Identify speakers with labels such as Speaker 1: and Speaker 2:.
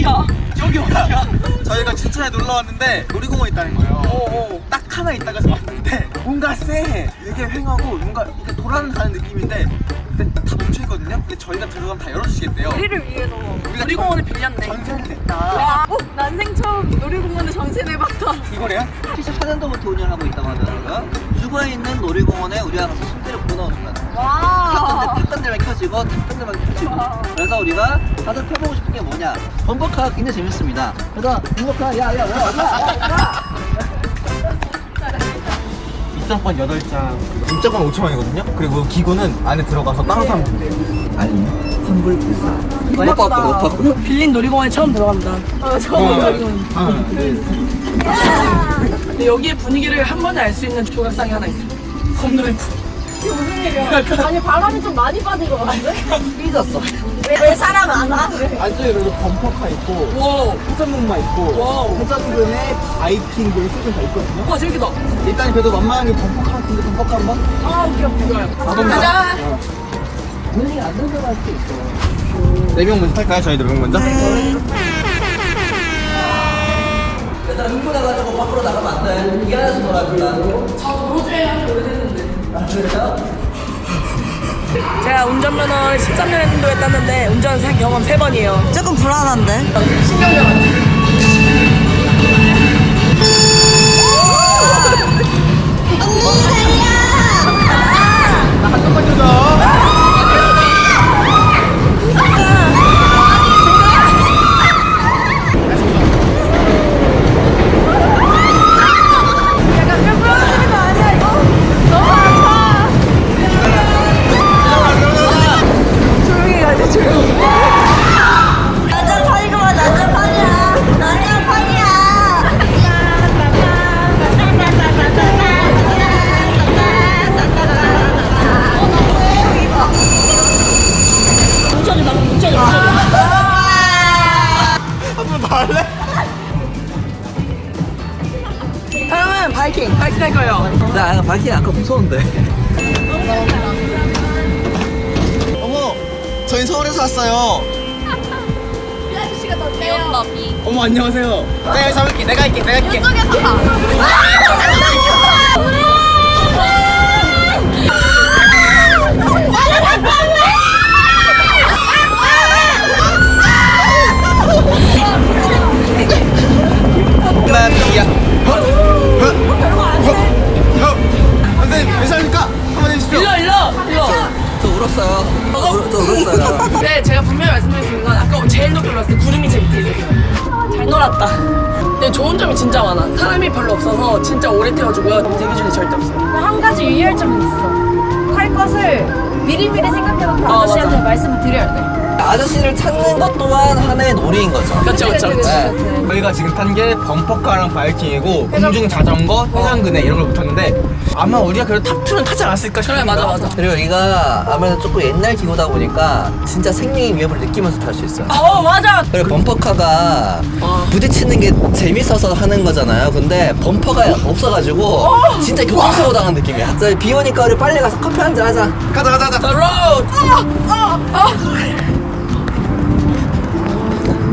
Speaker 1: 어디야? 여기 어디야?
Speaker 2: 저희가 춘천에 놀러 왔는데 놀이공원 있다는 거예요. 딱 하나 있다가 왔는데 뭔가 쎄. 되게 횡하고 뭔가 이렇게 돌아가는 느낌인데 근데 다 멈춰 있거든요. 근데 저희가 들어가면 다 열어주시겠대요.
Speaker 1: 우리를 위해서
Speaker 2: 우리가
Speaker 1: 놀이공원을 빌렸네.
Speaker 2: 전세를 냈다.
Speaker 1: 와, 어? 난생 처음 놀이공원에 전세 내봤다.
Speaker 2: 이거래요?
Speaker 3: 74년도부터 운영하고 있다고 하더라고요. 주거에 있는 놀이공원에 우리가 가서 손대를 불어넣어준다.
Speaker 1: 와.
Speaker 3: 탔던데 탔던데만 켜지고 탔던데만 켜지고. 그래서 우리가 가서 펴보고 싶은 게 뭐냐? 범버카 굉장히 재밌습니다. 그래서 범버카 야야 야, 야, 야.
Speaker 2: 입장권 8장. 입장권 5천 원이거든요. 그리고 기구는 안에 들어가서 따로 사면 된대요.
Speaker 3: 아니 환불 불사. 못 받고 못 받고.
Speaker 1: 빌린 놀이공원에 처음 들어간다. 어, 처음 놀이공원. 근데 여기의 분위기를 한 번에 알 수 있는 조각상이 하나 있어. 컴드램프. 이게 무슨 일이야? 아니 바람이 좀 많이 빠진 것 같은데?
Speaker 3: 삐졌어.
Speaker 1: 왜, 왜 사람 안 와?
Speaker 2: 안쪽에 그래도 범퍼카 있고
Speaker 1: wow.
Speaker 2: 회전목마 있고
Speaker 1: wow.
Speaker 2: 회전그네 바이킹 그 수준 다 있거든요.
Speaker 1: 와 재밌겠다.
Speaker 2: 일단 그래도 만만하게 범퍼카 같은데 범퍼카 한 번
Speaker 1: 아 웃겨 웃겨. 가자.
Speaker 3: 분위기 안 들어갈 수 있어.
Speaker 2: 4명 먼저 탈까요? 저희 4명 먼저?
Speaker 3: 얘들아 흥분해가지고 밖으로 나가면 안 돼. 이 안에서 놀아준다.
Speaker 1: 저 도로주행 한지 오래됐는데.
Speaker 3: 아?
Speaker 1: 제가 운전면허를 13년 정도 땄는데 운전 경험 3번이에요.
Speaker 4: 조금 불안한데? 난장판
Speaker 1: 다음은 바이킹. 바이킹 할 거예요.
Speaker 3: 나 바퀴 아까 무서운데.
Speaker 2: 어머 저희 서울에서 왔어요.
Speaker 4: 귀엽다 비.
Speaker 2: 어머 안녕하세요. 내가 잡을게. 내가 할게 내가 할게. 나야
Speaker 3: 울었어요. 저, 울, 저 울었어요.
Speaker 1: 근데 제가 분명히 있는 건 아까 제일 높이 올랐을 때 구름이 제 밑에 있었어요. 잘 놀았다. 근데 좋은 점이 진짜 많아. 사람이 별로 없어서 진짜 오래 태워주고요. 대기줄이 절대 없어요.
Speaker 5: 한 가지 유의할 점은 있어. 탈 것을 미리미리 생각해놓고
Speaker 1: 아,
Speaker 5: 아저씨한테
Speaker 1: 맞아.
Speaker 5: 말씀을 드려야 돼.
Speaker 3: 아저씨를 찾는 것 또한 하나의 놀이인 거죠.
Speaker 1: 그렇죠 그렇죠.
Speaker 3: 네.
Speaker 2: 저희가 지금 탄 게 범퍼카랑 바이킹이고 공중 자전거, 해상근해 이런 걸 붙였는데 아마 우리가 그래도 탑2는 타지 않았을까
Speaker 1: 그래
Speaker 2: 싶습니다
Speaker 1: 맞아 맞아.
Speaker 3: 그리고 여기가 아무래도 조금 옛날 기구다 보니까 진짜 생명의 위협을 느끼면서 탈 수 있어요.
Speaker 1: 어 맞아.
Speaker 3: 그리고 범퍼카가 부딪히는 게 재밌어서 하는 거잖아요. 근데 범퍼가 없어가지고 진짜 교통사고 당한 느낌이야. 저희 비 오니까 우리 빨리 가서 커피 한 잔 하자.
Speaker 2: 가자 가자 가자
Speaker 1: The road. 아, 아, 아.